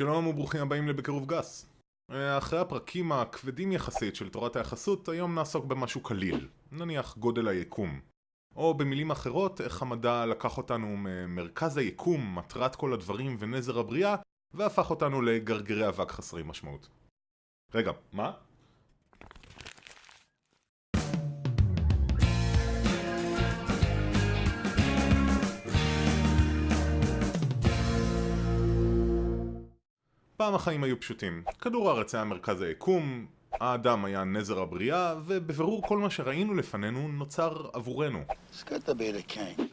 שלום וברוכים הבאים לבקירוב גס. אחרי הפרקים הכבדים יחסית של תורת היחסות, היום נעסוק במשהו קליל, נניח גודל היקום. או במילים אחרות, איך המדע לקח אותנו ממרכז היקום, מטרת כל הדברים ונזר הבריאה, והפך אותנו לגרגרי אבק חסרי משמעות. רגע, מה? פעם החיים היו פשוטים. כדור הארץ היה מרכז היקום, האדם היה נזר הבריאה, ובבירור כל מה שראינו לפנינו נוצר עבורנו.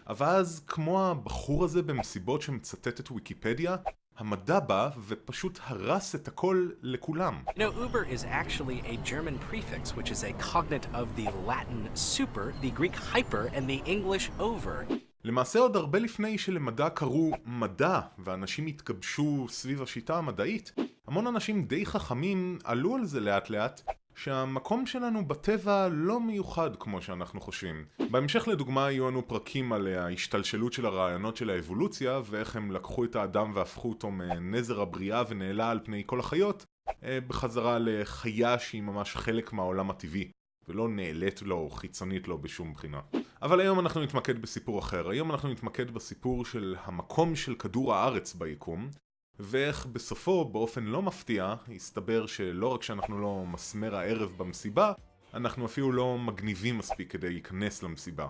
אבל אז, כמו הבחור הזה במסיבות שמצטט את ויקיפדיה, המדע בא ופשוט הרס את הכל לכולם. You know, Uber is actually a German prefix, which is a cognate of the Latin super, the Greek hyper, and the English over. למעשה עוד הרבה לפני שלמדע קראו מדע ואנשים התגבשו סביב השיטה המדעית, המון אנשים די חכמים עלו על זה לאט לאט שהמקום שלנו בטבע לא מיוחד כמו שאנחנו חושבים. בהמשך לדוגמה יהיו לנו פרקים על ההשתלשלות של הרעיונות של האבולוציה ואיך הם לקחו את האדם והפכו אותו מנזר הבריאה ונעלה על פני כל החיות אה, בחזרה לחיה שהיא ממש חלק מהעולם הטבעי ולא נעלית לו או חיצונית לו בשום בחינה. אבל היום אנחנו נתמקד בסיפור אחר. היום אנחנו נתמקד בסיפור של המקום של כדור הארץ ביקום, ואיך בסופו, באופן לא מפתיע, הסתבר שלא רק שאנחנו לא מסמר הערב במסיבה, אנחנו אפילו לא מגניבים מספיק כדי להיכנס למסיבה.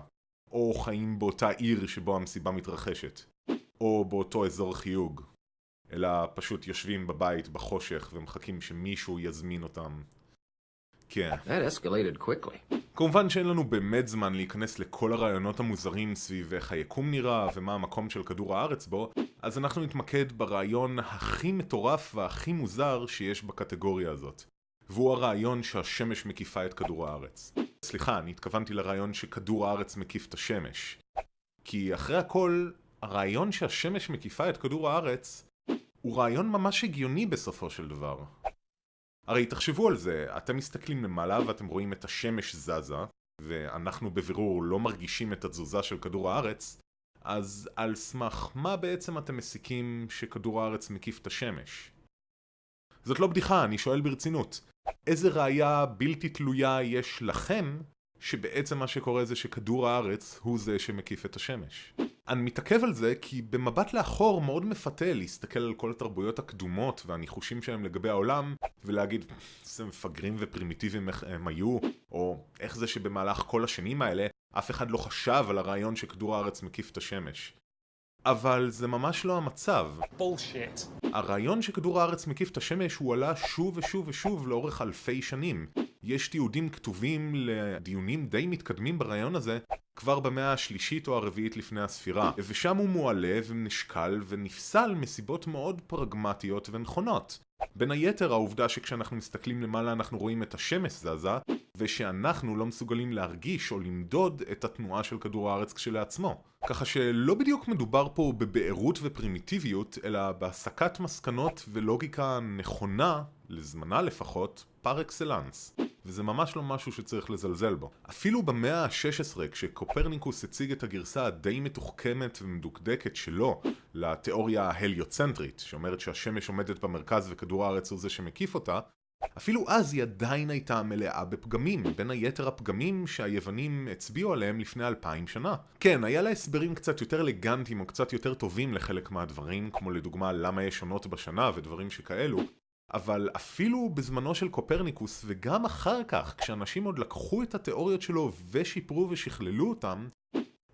או חיים באותה עיר שבו המסיבה מתרחשת. או באותו אזור חיוג. אלא פשוט יושבים בבית בחושך ומחכים שמישהו יזמין אותם כן. כמובן שאין לנו באמת זמן להיכנס לכל הרעיונות המוזרים סביב איך היקום נראה ומה המקום של כדור הארץ בו, אז אנחנו נתמקד ברעיון הכי מטורף והכי מוזר שיש בקטגוריה הזאת. והוא הרעיון שהשמש מקיפה את כדור הארץ. סליחה, אני התכוונתי לרעיון שכדור הארץ מקיף את השמש. כי אחרי הכל, הרעיון שהשמש מקיפה את כדור הארץ הוא רעיון ממש הגיוני בסופו של דבר. הרי תחשבו על זה, אתם מסתכלים למעלה ואתם רואים את השמש זזה, ואנחנו בבירור לא מרגישים את התזוזה של כדור הארץ, אז על סמך מה בעצם אתם מסיקים שכדור הארץ מקיף את השמש? זאת לא בדיחה, אני שואל ברצינות. איזה ראייה בלתי תלויה יש לכם שבעצם מה שקורה זה שכדור הארץ הוא זה שמקיף את השמש? אני מתעכב על זה כי במבט לאחור מאוד מפתה להסתכל על כל התרבויות הקדומות והניחושים שלהם לגבי העולם ולהגיד איזה מפגרים ופרימיטיביים איך הם היו או איך זה שבמהלך כל השנים האלה אף אחד לא חשב על הרעיון שכדור הארץ מקיף את השמש. אבל זה ממש לא המצב. בולשיט. הרעיון שכדור הארץ מקיף את השמש הוא עלה שוב ושוב ושוב לאורך אלפי שנים. יש תיעודים כתובים לדיונים די מתקדמים ברעיון הזה כבר במאה השלישית או הרביעית לפני הספירה, ושם הוא מועלה ונשקל ונפסל מסיבות מאוד פרגמטיות ונכונות. בין היתר העובדה שכשאנחנו מסתכלים למעלה אנחנו רואים את השמש זזה, ושאנחנו לא מסוגלים להרגיש או למדוד את התנועה של כדור הארץ כשלעצמו. ככה שלא בדיוק מדובר פה בבערות ופרימיטיביות, אלא בהסקת מסקנות ולוגיקה נכונה, לזמנה לפחות, פר אקסלנס. וזה ממש לא משהו שצריך לזלזל בו. אפילו במאה ה-16, כשקופרניקוס הציג את הגרסה הדי מתוחכמת ומדוקדקת שלו לתיאוריה ההליוצנטרית, שאומרת שהשמש עומדת במרכז וכדור הארץ הוא זה שמקיף אותה, אפילו אז היא עדיין הייתה מלאה בפגמים, בין היתר הפגמים שהיוונים הצביעו עליהם לפני אלפיים שנה. כן, היה לה הסברים קצת יותר אלגנטיים או קצת יותר טובים לחלק מהדברים, כמו לדוגמה למה יש עונות בשנה ודברים שכאלו, אבל אפילו בזמנו של קופרניקוס וגם אחר כך, כשאנשים עוד לקחו את התיאוריות שלו ושיפרו ושכללו אותם,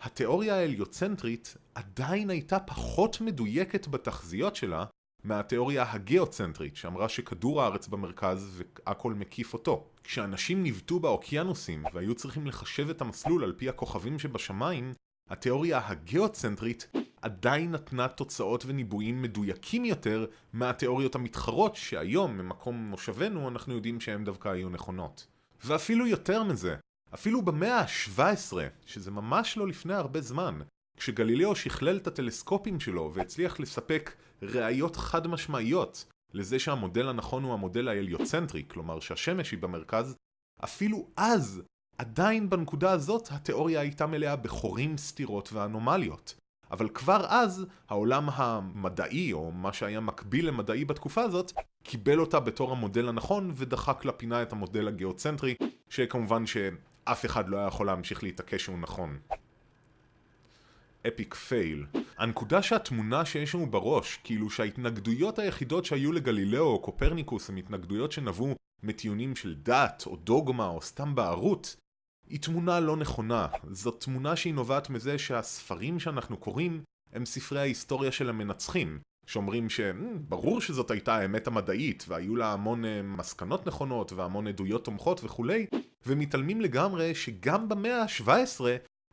התיאוריה ההליוצנטרית עדיין הייתה פחות מדויקת בתחזיות שלה מהתיאוריה הגיאוצנטרית שאמרה שכדור הארץ במרכז והכל מקיף אותו. כשאנשים ניווטו באוקיינוסים והיו צריכים לחשב את המסלול על פי הכוכבים שבשמיים, התיאוריה הגיאוצנטרית עדיין נתנה תוצאות וניבויים מדויקים יותר מהתיאוריות המתחרות שהיום, ממקום מושבנו, אנחנו יודעים שהן דווקא היו נכונות. ואפילו יותר מזה, אפילו במאה ה-17, שזה ממש לא לפני הרבה זמן, כשגלילאו שכלל את הטלסקופים שלו והצליח לספק ראיות חד משמעיות לזה שהמודל הנכון הוא המודל ההליוצנטרי, כלומר שהשמש היא במרכז, אפילו אז, עדיין בנקודה הזאת התיאוריה הייתה מלאה בחורים, סתירות ואנומליות. אבל כבר אז העולם המדעי, או מה שהיה מקביל למדעי בתקופה הזאת, קיבל אותה בתור המודל הנכון ודחק לפינה את המודל הגיאוצנטרי, שכמובן שאף אחד לא היה יכול להמשיך להתעקש שהוא נכון. אפיק פייל. הנקודה שהתמונה שיש לנו בראש, כאילו שההתנגדויות היחידות שהיו לגלילאו או קופרניקוס הן התנגדויות שנבעו מטיעונים של דת, או דוגמה, או סתם בערות, היא תמונה לא נכונה. זאת תמונה שהיא נובעת מזה שהספרים שאנחנו קוראים הם ספרי ההיסטוריה של המנצחים, שאומרים שברור שזאת הייתה האמת המדעית, והיו לה המון אה, מסקנות נכונות והמון עדויות תומכות וכולי, ומתעלמים לגמרי שגם במאה ה-17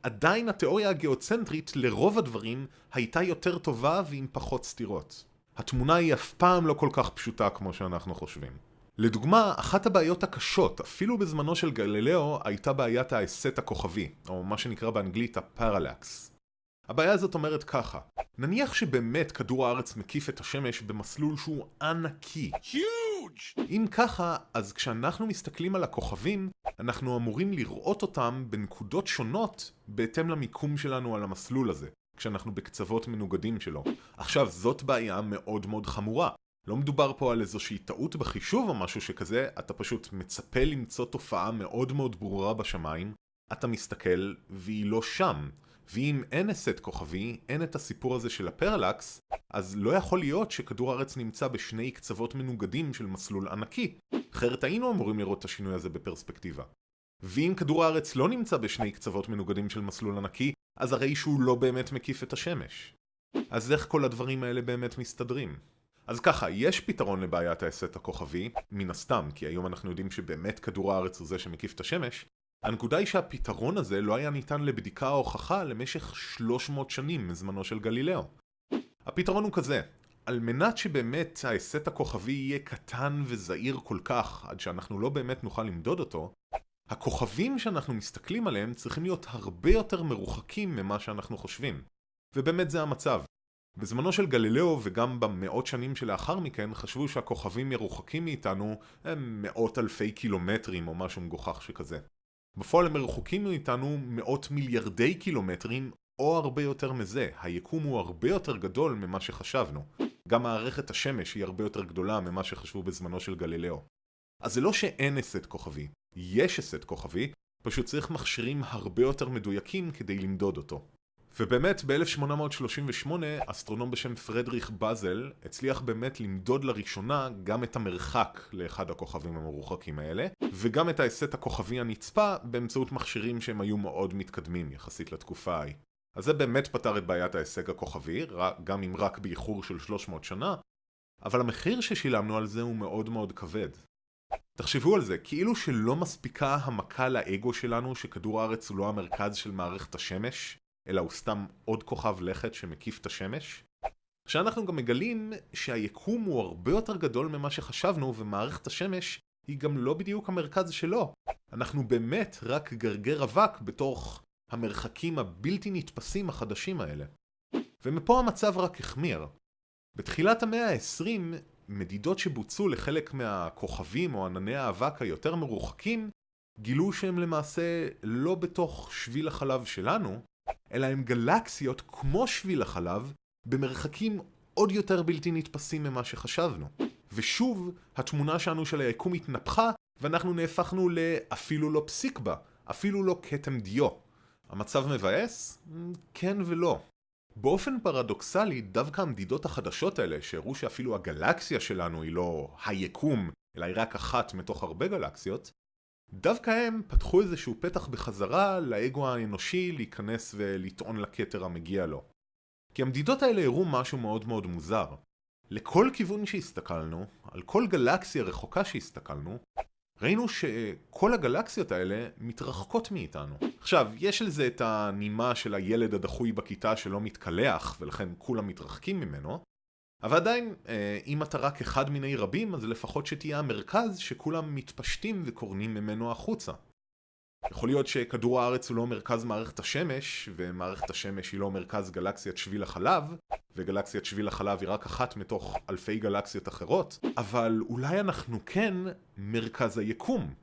עדיין התיאוריה הגיאוצנטרית לרוב הדברים הייתה יותר טובה ועם פחות סתירות. התמונה היא אף פעם לא כל כך פשוטה כמו שאנחנו חושבים. לדוגמה, אחת הבעיות הקשות, אפילו בזמנו של גלילאו, הייתה בעיית ההסט הכוכבי, או מה שנקרא באנגלית הפרלקס. הבעיה הזאת אומרת ככה, נניח שבאמת כדור הארץ מקיף את השמש במסלול שהוא ענקי. Huge! אם ככה, אז כשאנחנו מסתכלים על הכוכבים, אנחנו אמורים לראות אותם בנקודות שונות בהתאם למיקום שלנו על המסלול הזה, כשאנחנו בקצוות מנוגדים שלו. עכשיו, זאת בעיה מאוד מאוד חמורה. לא מדובר פה על איזושהי טעות בחישוב או משהו שכזה, אתה פשוט מצפה למצוא תופעה מאוד מאוד ברורה בשמיים, אתה מסתכל והיא לא שם. ואם אין הסט כוכבי, אין את הסיפור הזה של הפרלקס, אז לא יכול להיות שכדור הארץ נמצא בשני קצוות מנוגדים של מסלול ענקי. אחרת היינו אמורים לראות את השינוי הזה בפרספקטיבה. ואם כדור הארץ לא נמצא בשני קצוות מנוגדים של מסלול ענקי, אז הרי שהוא לא באמת מקיף את השמש. אז איך כל הדברים האלה באמת מסתדרים? אז ככה, יש פתרון לבעיית ההסט הכוכבי, מן הסתם, כי היום אנחנו יודעים שבאמת כדור הארץ הוא זה שמקיף את השמש. הנקודה היא שהפתרון הזה לא היה ניתן לבדיקה או הוכחה למשך 300 שנים מזמנו של גלילאו. הפתרון הוא כזה, על מנת שבאמת ההסט הכוכבי יהיה קטן וזעיר כל כך, עד שאנחנו לא באמת נוכל למדוד אותו, הכוכבים שאנחנו מסתכלים עליהם צריכים להיות הרבה יותר מרוחקים ממה שאנחנו חושבים. ובאמת זה המצב. בזמנו של גלילאו וגם במאות שנים שלאחר מכן חשבו שהכוכבים מרוחקים מאיתנו הם מאות אלפי קילומטרים או משהו מגוחך שכזה. בפועל הם מרוחקים מאיתנו מאות מיליארדי קילומטרים או הרבה יותר מזה, היקום הוא הרבה יותר גדול ממה שחשבנו. גם מערכת השמש היא הרבה יותר גדולה ממה שחשבו בזמנו של גלילאו. אז זה לא שאין הסט כוכבי, יש הסט כוכבי, פשוט צריך מכשירים הרבה יותר מדויקים כדי למדוד אותו. ובאמת ב-1838 אסטרונום בשם פרדריך באזל הצליח באמת למדוד לראשונה גם את המרחק לאחד הכוכבים המרוחקים האלה וגם את ההסט הכוכבי הנצפה באמצעות מכשירים שהם היו מאוד מתקדמים יחסית לתקופה ההיא. אז זה באמת פתר את בעיית ההישג הכוכבי, גם אם רק באיחור של 300 שנה, אבל המחיר ששילמנו על זה הוא מאוד מאוד כבד. תחשבו על זה, כאילו שלא מספיקה המכה לאגו שלנו שכדור הארץ הוא לא המרכז של מערכת השמש, אלא הוא סתם עוד כוכב לכת שמקיף את השמש. שאנחנו גם מגלים שהיקום הוא הרבה יותר גדול ממה שחשבנו ומערכת השמש היא גם לא בדיוק המרכז שלו. אנחנו באמת רק גרגר אבק בתוך המרחקים הבלתי נתפסים החדשים האלה. ומפה המצב רק החמיר. בתחילת המאה ה-20, מדידות שבוצעו לחלק מהכוכבים או ענני האבק היותר מרוחקים, גילו שהם למעשה לא בתוך שביל החלב שלנו, אלא הם גלקסיות כמו שביל החלב, במרחקים עוד יותר בלתי נתפסים ממה שחשבנו. ושוב, התמונה שלנו של היקום התנפחה, ואנחנו נהפכנו לאפילו לא פסיק בה, אפילו לא כתם דיו. המצב מבאס? כן ולא. באופן פרדוקסלי, דווקא המדידות החדשות האלה, שהראו שאפילו הגלקסיה שלנו היא לא היקום, אלא היא רק אחת מתוך הרבה גלקסיות, דווקא הם פתחו איזשהו פתח בחזרה לאגו האנושי להיכנס ולטעון לכתר המגיע לו. כי המדידות האלה הראו משהו מאוד מאוד מוזר. לכל כיוון שהסתכלנו, על כל גלקסיה רחוקה שהסתכלנו, ראינו שכל הגלקסיות האלה מתרחקות מאיתנו. עכשיו, יש לזה את הנימה של הילד הדחוי בכיתה שלא מתקלח, ולכן כולם מתרחקים ממנו, אבל עדיין, אה, אם אתה רק אחד מיני רבים, אז לפחות שתהיה המרכז שכולם מתפשטים וקורנים ממנו החוצה. יכול להיות שכדור הארץ הוא לא מרכז מערכת השמש, ומערכת השמש היא לא מרכז גלקסיית שביל החלב, וגלקסיית שביל החלב היא רק אחת מתוך אלפי גלקסיות אחרות, אבל אולי אנחנו כן מרכז היקום.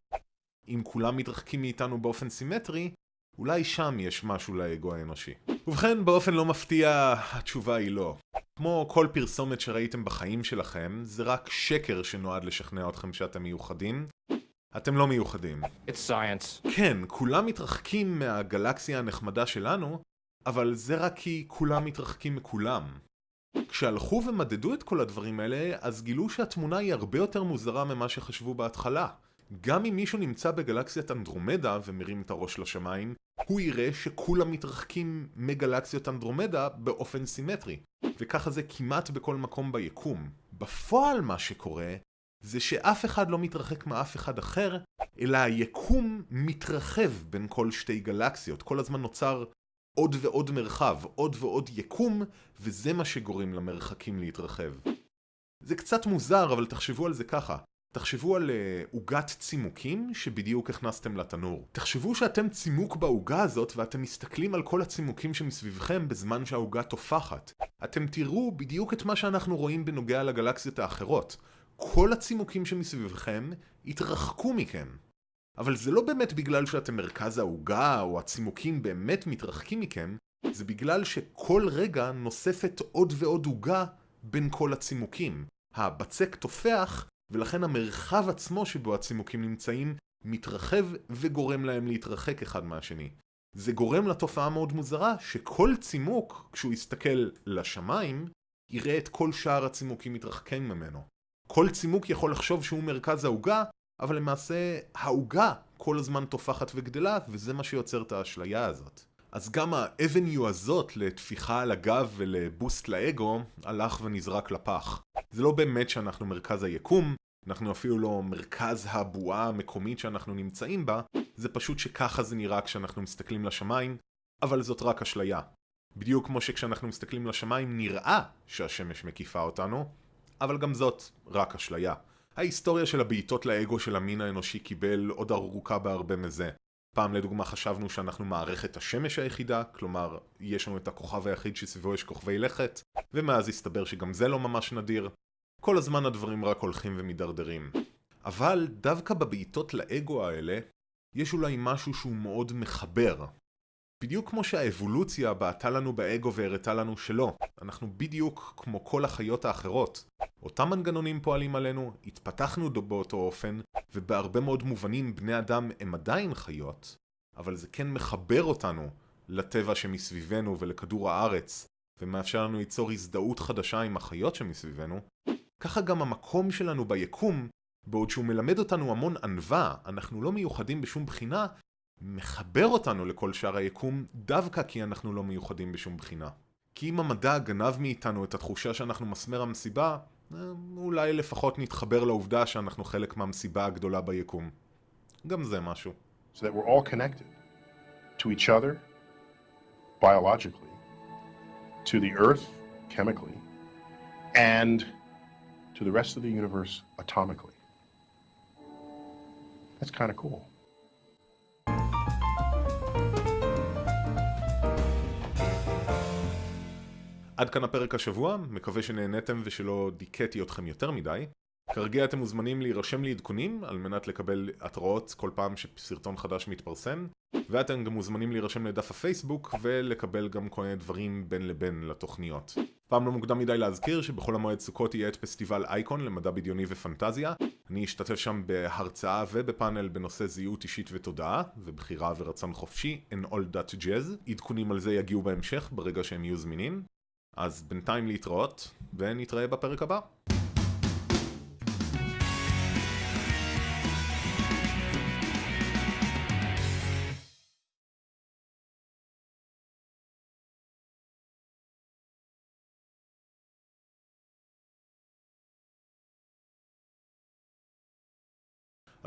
אם כולם מתרחקים מאיתנו באופן סימטרי, אולי שם יש משהו לאגו האנושי. ובכן, באופן לא מפתיע, התשובה היא לא. כמו כל פרסומת שראיתם בחיים שלכם, זה רק שקר שנועד לשכנע אתכם שאתם מיוחדים. אתם לא מיוחדים. It's science. כן, כולם מתרחקים מהגלקסיה הנחמדה שלנו, אבל זה רק כי כולם מתרחקים מכולם. כשהלכו ומדדו את כל הדברים האלה, אז גילו שהתמונה היא הרבה יותר מוזרה ממה שחשבו בהתחלה. גם אם מישהו נמצא בגלקסיית אנדרומדה ומרים את הראש לשמיים, הוא יראה שכולם מתרחקים מגלקסיות אנדרומדה באופן סימטרי. וככה זה כמעט בכל מקום ביקום. בפועל מה שקורה, זה שאף אחד לא מתרחק מאף אחד אחר, אלא היקום מתרחב בין כל שתי גלקסיות. כל הזמן נוצר עוד ועוד מרחב, עוד ועוד יקום, וזה מה שגורם למרחקים להתרחב. זה קצת מוזר, אבל תחשבו על זה ככה. תחשבו על אה, עוגת צימוקים שבדיוק הכנסתם לתנור. תחשבו שאתם צימוק בעוגה הזאת ואתם מסתכלים על כל הצימוקים שמסביבכם בזמן שהעוגה תופחת. אתם תראו בדיוק את מה שאנחנו רואים בנוגע לגלקסיות האחרות. כל הצימוקים שמסביבכם יתרחקו מכם. אבל זה לא באמת בגלל שאתם מרכז העוגה או הצימוקים באמת מתרחקים מכם, זה בגלל שכל רגע נוספת עוד ועוד עוגה בין כל הצימוקים. הבצק תופח, ולכן המרחב עצמו שבו הצימוקים נמצאים מתרחב וגורם להם להתרחק אחד מהשני. זה גורם לתופעה מאוד מוזרה שכל צימוק, כשהוא יסתכל לשמיים, יראה את כל שאר הצימוקים מתרחקים ממנו. כל צימוק יכול לחשוב שהוא מרכז העוגה, אבל למעשה העוגה כל הזמן תופחת וגדלה, וזה מה שיוצר את האשליה הזאת. אז גם האבניו הזאת לטפיחה על הגב ולבוסט לאגו, הלך ונזרק לפח. זה לא באמת שאנחנו מרכז היקום, אנחנו אפילו לא מרכז הבועה המקומית שאנחנו נמצאים בה, זה פשוט שככה זה נראה כשאנחנו מסתכלים לשמיים, אבל זאת רק אשליה. בדיוק כמו שכשאנחנו מסתכלים לשמיים נראה שהשמש מקיפה אותנו, אבל גם זאת רק אשליה. ההיסטוריה של הבעיטות לאגו של המין האנושי קיבל עוד ארוכה בהרבה מזה. פעם לדוגמה חשבנו שאנחנו מערכת השמש היחידה, כלומר, יש לנו את הכוכב היחיד שסביבו יש כוכבי לכת, ומאז הסתבר שגם זה לא ממש נדיר. כל הזמן הדברים רק הולכים ומידרדרים. אבל דווקא בבעיטות לאגו האלה, יש אולי משהו שהוא מאוד מחבר. בדיוק כמו שהאבולוציה בעטה לנו באגו והראתה לנו שלא, אנחנו בדיוק כמו כל החיות האחרות. אותם מנגנונים פועלים עלינו, התפתחנו באותו אופן, ובהרבה מאוד מובנים בני אדם הם עדיין חיות, אבל זה כן מחבר אותנו לטבע שמסביבנו ולכדור הארץ, ומאפשר לנו ליצור הזדהות חדשה עם החיות שמסביבנו, ככה גם המקום שלנו ביקום, בעוד שהוא מלמד אותנו המון ענווה, אנחנו לא מיוחדים בשום בחינה, מחבר אותנו לכל שאר היקום דווקא כי אנחנו לא מיוחדים בשום בחינה. כי אם המדע גנב מאיתנו את התחושה שאנחנו מסמר המסיבה, אה, אולי לפחות נתחבר לעובדה שאנחנו חלק מהמסיבה הגדולה ביקום. גם זה משהו. So that we're all connected to each other biologically, to the earth chemically, and to the rest of the universe atomically. That's kind of cool. עד כאן הפרק השבוע, מקווה שנהניתם ושלא דיכאתי אתכם יותר מדי. כרגיל אתם מוזמנים להירשם לעדכונים על מנת לקבל התראות כל פעם שסרטון חדש מתפרסם ואתם גם מוזמנים להירשם לדף הפייסבוק ולקבל גם כל מיני דברים בין לבין לתוכניות. פעם לא מוקדם מדי להזכיר שבכל המועד סוכות יהיה את פסטיבל אייקון למדע בדיוני ופנטזיה. אני אשתתף שם בהרצאה ובפאנל בנושא זהות אישית ותודעה ובחירה ורצון חופשי in all that jazz. עדכונים על זה יגיעו בהמשך ברגע שהם יהיו זמינים. אז בינתיים להתראות ונתראה בפרק הבא.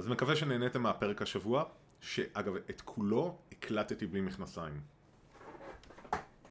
אז מקווה שנהניתם מהפרק השבוע, שאגב את כולו הקלטתי בלי מכנסיים.